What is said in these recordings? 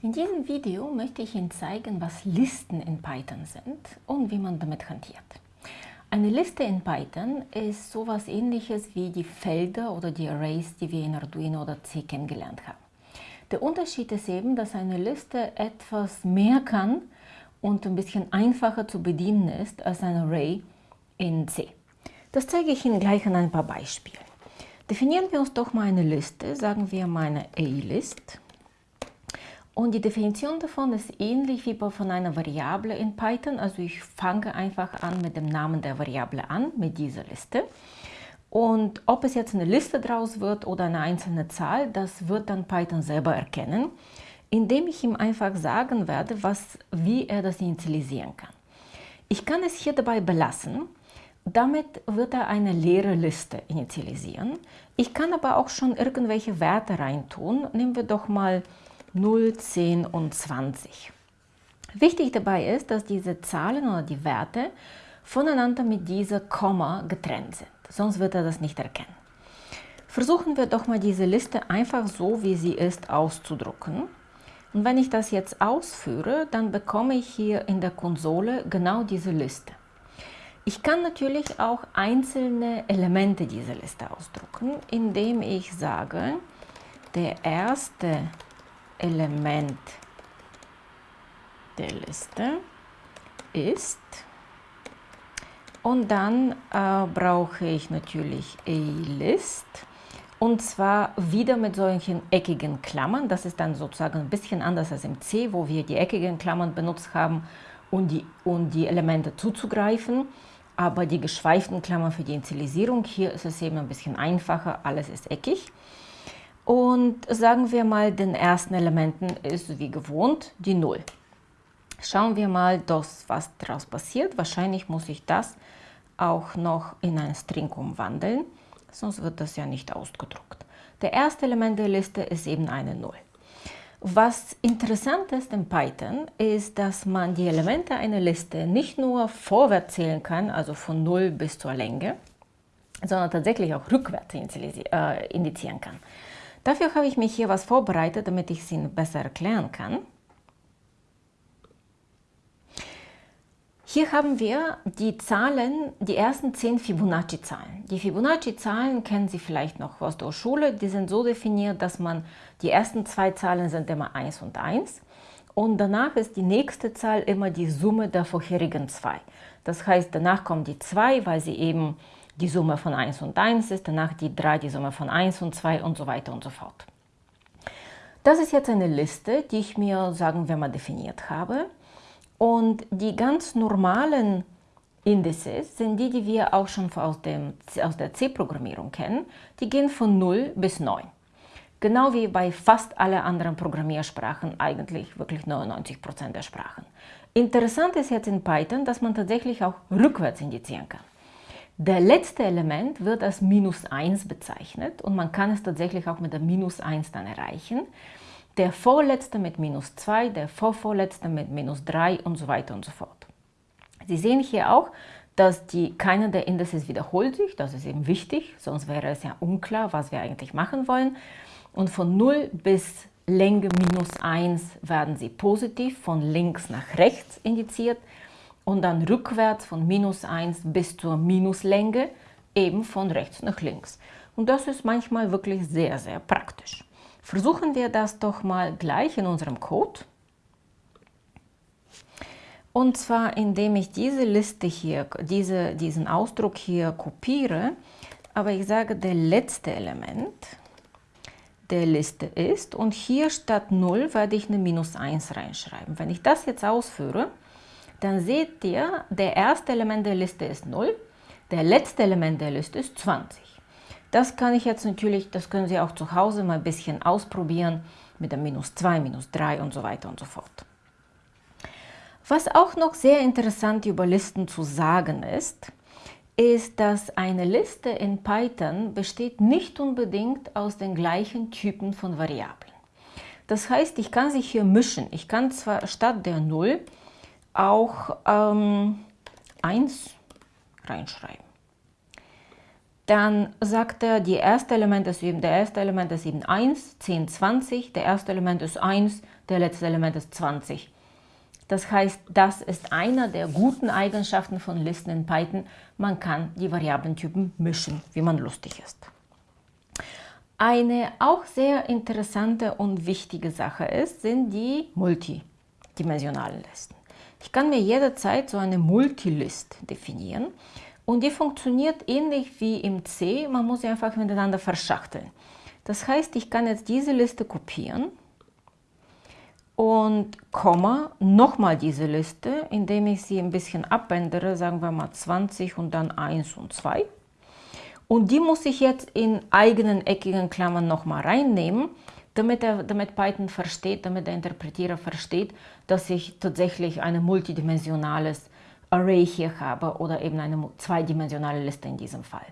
In diesem Video möchte ich Ihnen zeigen, was Listen in Python sind und wie man damit hantiert. Eine Liste in Python ist sowas ähnliches wie die Felder oder die Arrays, die wir in Arduino oder C kennengelernt haben. Der Unterschied ist eben, dass eine Liste etwas mehr kann und ein bisschen einfacher zu bedienen ist als ein Array in C. Das zeige ich Ihnen gleich an ein paar Beispielen. Definieren wir uns doch mal eine Liste, sagen wir mal eine A-List. Und die Definition davon ist ähnlich wie von einer Variable in Python. Also ich fange einfach an mit dem Namen der Variable an, mit dieser Liste. Und ob es jetzt eine Liste draus wird oder eine einzelne Zahl, das wird dann Python selber erkennen, indem ich ihm einfach sagen werde, was, wie er das initialisieren kann. Ich kann es hier dabei belassen. Damit wird er eine leere Liste initialisieren. Ich kann aber auch schon irgendwelche Werte reintun. Nehmen wir doch mal 0, 10 und 20. Wichtig dabei ist, dass diese Zahlen oder die Werte voneinander mit dieser Komma getrennt sind, sonst wird er das nicht erkennen. Versuchen wir doch mal diese Liste einfach so, wie sie ist, auszudrucken. Und wenn ich das jetzt ausführe, dann bekomme ich hier in der Konsole genau diese Liste. Ich kann natürlich auch einzelne Elemente dieser Liste ausdrucken, indem ich sage, der erste Element der Liste ist. Und dann äh, brauche ich natürlich A-List. Und zwar wieder mit solchen eckigen Klammern. Das ist dann sozusagen ein bisschen anders als im C, wo wir die eckigen Klammern benutzt haben, um die, um die Elemente zuzugreifen. Aber die geschweiften Klammern für die Initialisierung, hier ist es eben ein bisschen einfacher, alles ist eckig. Und sagen wir mal, den ersten Elementen ist wie gewohnt die 0. Schauen wir mal, das, was daraus passiert. Wahrscheinlich muss ich das auch noch in ein String umwandeln, sonst wird das ja nicht ausgedruckt. Der erste Element der Liste ist eben eine 0. Was interessant ist in Python, ist, dass man die Elemente einer Liste nicht nur vorwärts zählen kann, also von 0 bis zur Länge, sondern tatsächlich auch rückwärts äh, indizieren kann. Dafür habe ich mich hier was vorbereitet, damit ich es Ihnen besser erklären kann. Hier haben wir die Zahlen, die ersten zehn Fibonacci-Zahlen. Die Fibonacci-Zahlen kennen Sie vielleicht noch aus der Schule. Die sind so definiert, dass man die ersten zwei Zahlen sind immer 1 und 1 und danach ist die nächste Zahl immer die Summe der vorherigen zwei. Das heißt, danach kommt die 2, weil sie eben die Summe von 1 und 1 ist, danach die 3 die Summe von 1 und 2 und so weiter und so fort. Das ist jetzt eine Liste, die ich mir, sagen wir mal, definiert habe. Und die ganz normalen Indices sind die, die wir auch schon aus, dem, aus der C-Programmierung kennen. Die gehen von 0 bis 9. Genau wie bei fast allen anderen Programmiersprachen, eigentlich wirklich 99% der Sprachen. Interessant ist jetzt in Python, dass man tatsächlich auch rückwärts indizieren kann. Der letzte Element wird als minus 1 bezeichnet und man kann es tatsächlich auch mit der minus 1 dann erreichen. Der vorletzte mit minus 2, der vorvorletzte mit minus 3 und so weiter und so fort. Sie sehen hier auch, dass die, keiner der Indices wiederholt sich, das ist eben wichtig, sonst wäre es ja unklar, was wir eigentlich machen wollen. Und von 0 bis Länge minus 1 werden sie positiv von links nach rechts indiziert und dann rückwärts von minus 1 bis zur Minuslänge eben von rechts nach links. Und das ist manchmal wirklich sehr, sehr praktisch. Versuchen wir das doch mal gleich in unserem Code. Und zwar indem ich diese Liste hier, diese, diesen Ausdruck hier kopiere, aber ich sage, der letzte Element der Liste ist und hier statt 0 werde ich eine Minus 1 reinschreiben. Wenn ich das jetzt ausführe, dann seht ihr, der erste Element der Liste ist 0, der letzte Element der Liste ist 20. Das kann ich jetzt natürlich, das können Sie auch zu Hause mal ein bisschen ausprobieren mit der minus 2, minus 3 und so weiter und so fort. Was auch noch sehr interessant über Listen zu sagen ist, ist, dass eine Liste in Python besteht nicht unbedingt aus den gleichen Typen von Variablen. Das heißt, ich kann sich hier mischen. Ich kann zwar statt der 0 auch ähm, 1 reinschreiben. dann sagt er, die erste Element ist eben, der erste Element ist eben 1, 10, 20, der erste Element ist 1, der letzte Element ist 20. Das heißt, das ist einer der guten Eigenschaften von Listen in Python. Man kann die Variablentypen mischen, wie man lustig ist. Eine auch sehr interessante und wichtige Sache ist, sind die multidimensionalen Listen. Ich kann mir jederzeit so eine Multilist definieren und die funktioniert ähnlich wie im C, man muss sie einfach miteinander verschachteln. Das heißt, ich kann jetzt diese Liste kopieren und Komma nochmal diese Liste, indem ich sie ein bisschen abändere, sagen wir mal 20 und dann 1 und 2. Und die muss ich jetzt in eigenen eckigen Klammern nochmal reinnehmen, damit, er, damit Python versteht, damit der Interpretierer versteht, dass ich tatsächlich ein multidimensionales Array hier habe oder eben eine zweidimensionale Liste in diesem Fall.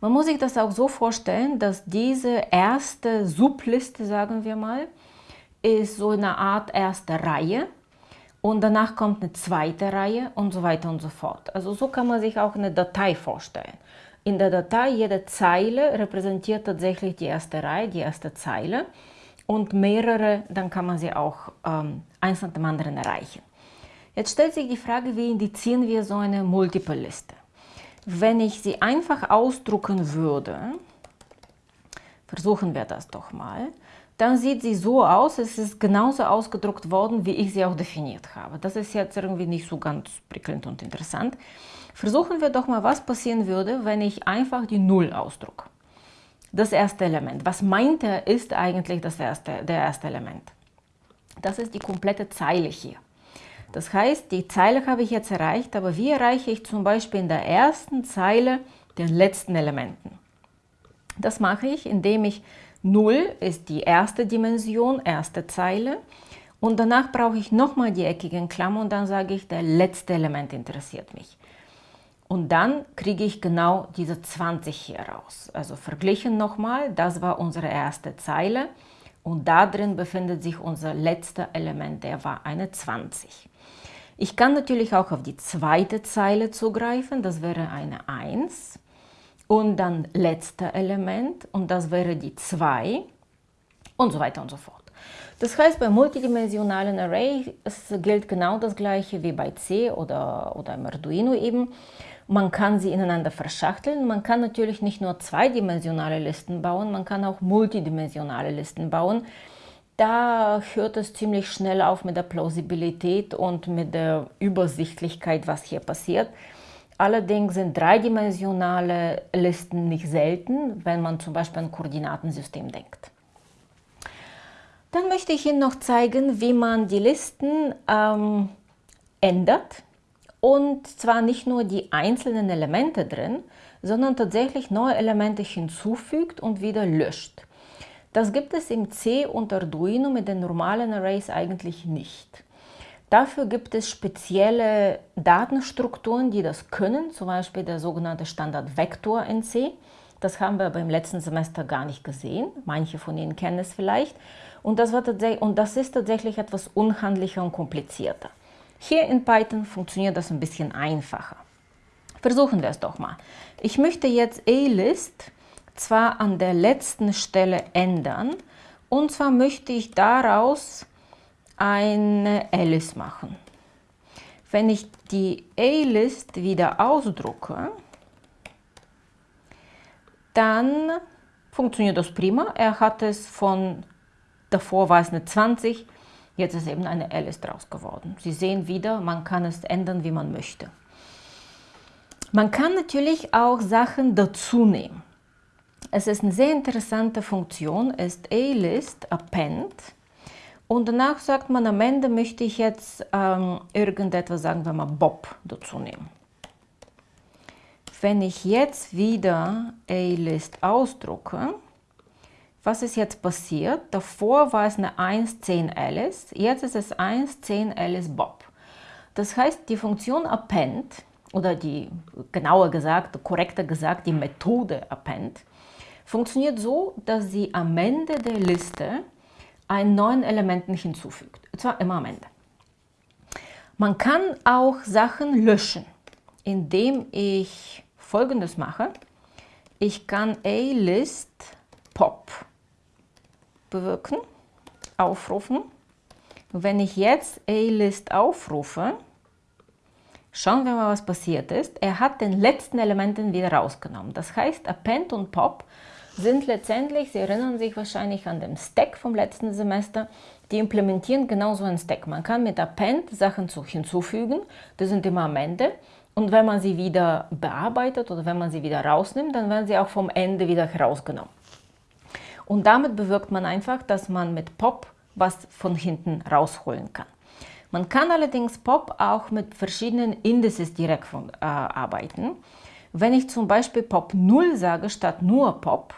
Man muss sich das auch so vorstellen, dass diese erste Subliste, sagen wir mal, ist so eine Art erste Reihe und danach kommt eine zweite Reihe und so weiter und so fort. Also so kann man sich auch eine Datei vorstellen. In der Datei, jede Zeile repräsentiert tatsächlich die erste Reihe, die erste Zeile und mehrere, dann kann man sie auch ähm, eins nach dem anderen erreichen. Jetzt stellt sich die Frage, wie indizieren wir so eine Multiple-Liste? Wenn ich sie einfach ausdrucken würde, versuchen wir das doch mal, dann sieht sie so aus, es ist genauso ausgedruckt worden, wie ich sie auch definiert habe. Das ist jetzt irgendwie nicht so ganz prickelnd und interessant. Versuchen wir doch mal, was passieren würde, wenn ich einfach die Null ausdrucke. Das erste Element. Was meint er, ist eigentlich das erste, der erste Element. Das ist die komplette Zeile hier. Das heißt, die Zeile habe ich jetzt erreicht, aber wie erreiche ich zum Beispiel in der ersten Zeile den letzten Elementen? Das mache ich, indem ich 0 ist die erste Dimension, erste Zeile. Und danach brauche ich nochmal die eckigen Klammern und dann sage ich, der letzte Element interessiert mich. Und dann kriege ich genau diese 20 hier raus. Also verglichen nochmal, das war unsere erste Zeile und da drin befindet sich unser letzter Element, der war eine 20. Ich kann natürlich auch auf die zweite Zeile zugreifen, das wäre eine 1 und dann letzter Element und das wäre die 2 und so weiter und so fort. Das heißt, bei multidimensionalen Array gilt genau das gleiche wie bei C oder, oder im Arduino eben. Man kann sie ineinander verschachteln. Man kann natürlich nicht nur zweidimensionale Listen bauen, man kann auch multidimensionale Listen bauen. Da hört es ziemlich schnell auf mit der Plausibilität und mit der Übersichtlichkeit, was hier passiert. Allerdings sind dreidimensionale Listen nicht selten, wenn man zum Beispiel an Koordinatensystem denkt. Dann möchte ich Ihnen noch zeigen, wie man die Listen ähm, ändert und zwar nicht nur die einzelnen Elemente drin, sondern tatsächlich neue Elemente hinzufügt und wieder löscht. Das gibt es im C und Arduino mit den normalen Arrays eigentlich nicht. Dafür gibt es spezielle Datenstrukturen, die das können, zum Beispiel der sogenannte Standardvektor in C. Das haben wir beim letzten Semester gar nicht gesehen. Manche von Ihnen kennen es vielleicht. Und das, war und das ist tatsächlich etwas unhandlicher und komplizierter. Hier in Python funktioniert das ein bisschen einfacher. Versuchen wir es doch mal. Ich möchte jetzt A-List zwar an der letzten Stelle ändern, und zwar möchte ich daraus eine Alice machen. Wenn ich die A-List wieder ausdrucke, dann funktioniert das prima. Er hat es von, davor war es eine 20, Jetzt ist eben eine Alice draus geworden. Sie sehen wieder, man kann es ändern, wie man möchte. Man kann natürlich auch Sachen dazu nehmen. Es ist eine sehr interessante Funktion, ist A-List Append. Und danach sagt man, am Ende möchte ich jetzt ähm, irgendetwas, sagen wir mal Bob, dazu nehmen. Wenn ich jetzt wieder A-List ausdrucke, was ist jetzt passiert? Davor war es eine 1, 10 Alice, jetzt ist es 1, 10 Alice Bob. Das heißt, die Funktion append, oder die, genauer gesagt, korrekter gesagt, die Methode append, funktioniert so, dass sie am Ende der Liste einen neuen Elementen hinzufügt. Und zwar immer am Ende. Man kann auch Sachen löschen, indem ich folgendes mache. ich kann A-List Pop bewirken, aufrufen. wenn ich jetzt A-List aufrufe, schauen wir mal, was passiert ist. Er hat den letzten Elementen wieder rausgenommen. Das heißt, Append und Pop sind letztendlich, Sie erinnern sich wahrscheinlich an den Stack vom letzten Semester, die implementieren genauso einen Stack. Man kann mit Append Sachen hinzufügen, die sind immer am Ende. Und wenn man sie wieder bearbeitet oder wenn man sie wieder rausnimmt, dann werden sie auch vom Ende wieder herausgenommen. Und damit bewirkt man einfach, dass man mit Pop was von hinten rausholen kann. Man kann allerdings Pop auch mit verschiedenen Indices direkt von, äh, arbeiten. Wenn ich zum Beispiel Pop 0 sage statt nur Pop,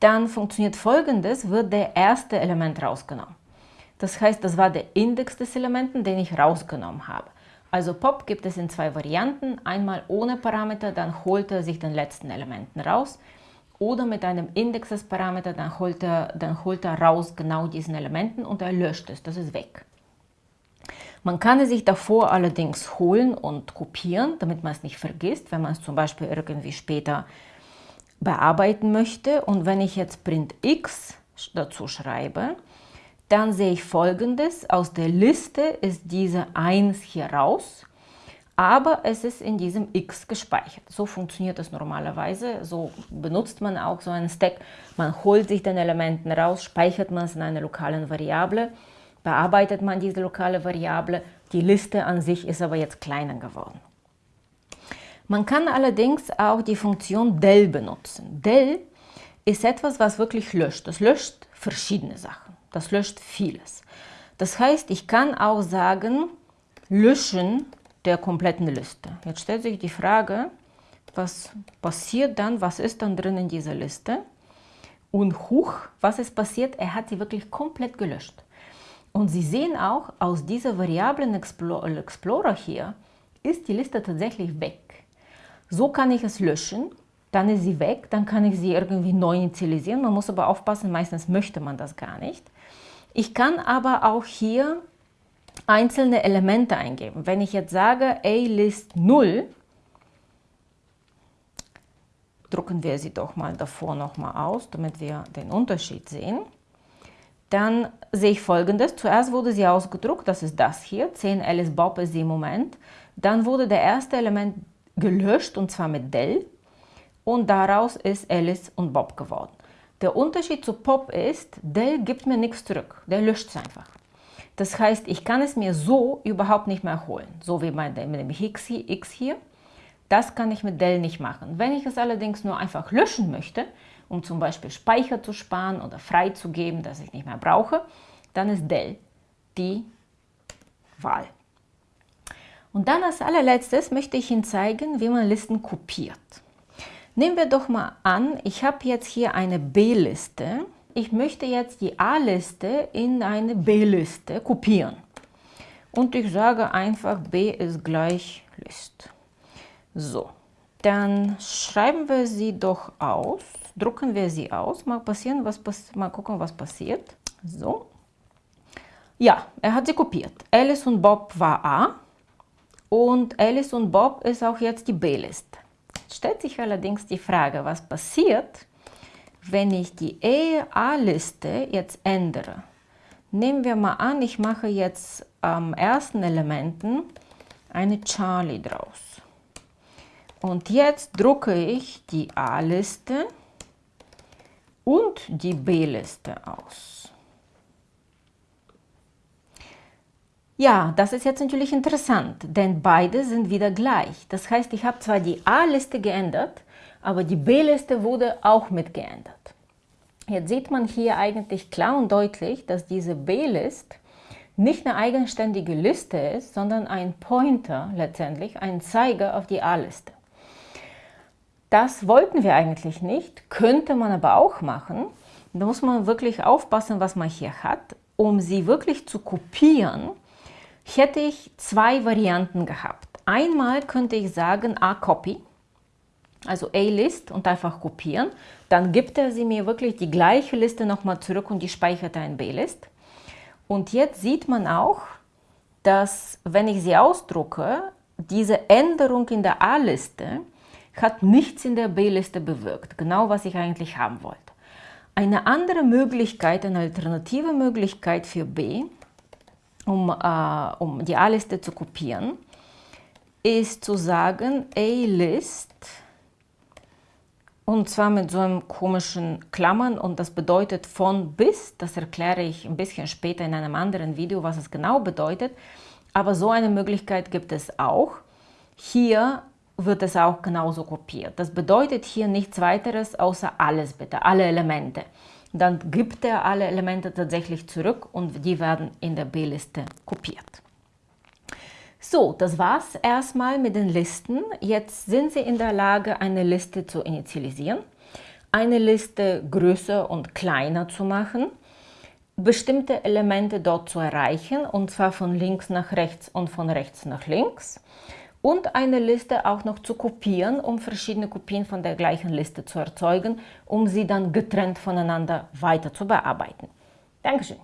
dann funktioniert folgendes, wird der erste Element rausgenommen. Das heißt, das war der Index des Elementen, den ich rausgenommen habe. Also Pop gibt es in zwei Varianten, einmal ohne Parameter, dann holt er sich den letzten Elementen raus oder mit einem Index des Parameter, dann holt, er, dann holt er raus genau diesen Elementen und er löscht es, das ist weg. Man kann es sich davor allerdings holen und kopieren, damit man es nicht vergisst, wenn man es zum Beispiel irgendwie später bearbeiten möchte. Und wenn ich jetzt print x dazu schreibe, dann sehe ich folgendes. Aus der Liste ist diese 1 hier raus, aber es ist in diesem x gespeichert. So funktioniert das normalerweise. So benutzt man auch so einen Stack. Man holt sich den Elementen raus, speichert man es in einer lokalen Variable bearbeitet man diese lokale Variable. Die Liste an sich ist aber jetzt kleiner geworden. Man kann allerdings auch die Funktion del benutzen. Del ist etwas, was wirklich löscht. Das löscht verschiedene Sachen. Das löscht vieles. Das heißt, ich kann auch sagen, löschen der kompletten Liste. Jetzt stellt sich die Frage, was passiert dann, was ist dann drin in dieser Liste? Und huch, was ist passiert? Er hat sie wirklich komplett gelöscht. Und Sie sehen auch, aus dieser Variablen Explorer hier ist die Liste tatsächlich weg. So kann ich es löschen, dann ist sie weg, dann kann ich sie irgendwie neu initialisieren. Man muss aber aufpassen, meistens möchte man das gar nicht. Ich kann aber auch hier einzelne Elemente eingeben. Wenn ich jetzt sage A-List 0, drucken wir sie doch mal davor nochmal aus, damit wir den Unterschied sehen dann sehe ich folgendes. Zuerst wurde sie ausgedruckt, das ist das hier, 10 Alice Bob ist sie im Moment. Dann wurde der erste Element gelöscht und zwar mit Del und daraus ist Alice und Bob geworden. Der Unterschied zu Pop ist, Del gibt mir nichts zurück, der löscht es einfach. Das heißt, ich kann es mir so überhaupt nicht mehr holen, so wie bei dem X hier. Das kann ich mit Del nicht machen. Wenn ich es allerdings nur einfach löschen möchte, um zum Beispiel Speicher zu sparen oder freizugeben, dass ich nicht mehr brauche, dann ist Del die Wahl. Und dann als allerletztes möchte ich Ihnen zeigen, wie man Listen kopiert. Nehmen wir doch mal an, ich habe jetzt hier eine B-Liste. Ich möchte jetzt die A-Liste in eine B-Liste kopieren. Und ich sage einfach, B ist gleich List. So, dann schreiben wir sie doch aus drucken wir sie aus. Mal, passieren, was, mal gucken, was passiert. So. Ja, er hat sie kopiert. Alice und Bob war A und Alice und Bob ist auch jetzt die B-Liste. Stellt sich allerdings die Frage, was passiert, wenn ich die A-Liste jetzt ändere. Nehmen wir mal an, ich mache jetzt am ersten Elementen eine Charlie draus. Und jetzt drucke ich die A-Liste und die B-Liste aus. Ja, das ist jetzt natürlich interessant, denn beide sind wieder gleich. Das heißt, ich habe zwar die A-Liste geändert, aber die B-Liste wurde auch mit geändert. Jetzt sieht man hier eigentlich klar und deutlich, dass diese B-List nicht eine eigenständige Liste ist, sondern ein Pointer letztendlich, ein Zeiger auf die A-Liste. Das wollten wir eigentlich nicht, könnte man aber auch machen. Da muss man wirklich aufpassen, was man hier hat. Um sie wirklich zu kopieren, hätte ich zwei Varianten gehabt. Einmal könnte ich sagen A-Copy, also A-List und einfach kopieren. Dann gibt er sie mir wirklich die gleiche Liste nochmal zurück und die speichert er in B-List. Und jetzt sieht man auch, dass wenn ich sie ausdrucke, diese Änderung in der A-Liste hat nichts in der B-Liste bewirkt, genau was ich eigentlich haben wollte. Eine andere Möglichkeit, eine alternative Möglichkeit für B, um, äh, um die A-Liste zu kopieren, ist zu sagen A-List und zwar mit so einem komischen Klammern und das bedeutet von bis. Das erkläre ich ein bisschen später in einem anderen Video, was es genau bedeutet. Aber so eine Möglichkeit gibt es auch. Hier wird es auch genauso kopiert. Das bedeutet hier nichts weiteres außer alles bitte, alle Elemente. Dann gibt er alle Elemente tatsächlich zurück und die werden in der B-Liste kopiert. So, das war's erstmal mit den Listen. Jetzt sind Sie in der Lage, eine Liste zu initialisieren, eine Liste größer und kleiner zu machen, bestimmte Elemente dort zu erreichen, und zwar von links nach rechts und von rechts nach links, und eine Liste auch noch zu kopieren, um verschiedene Kopien von der gleichen Liste zu erzeugen, um sie dann getrennt voneinander weiter zu bearbeiten. Dankeschön.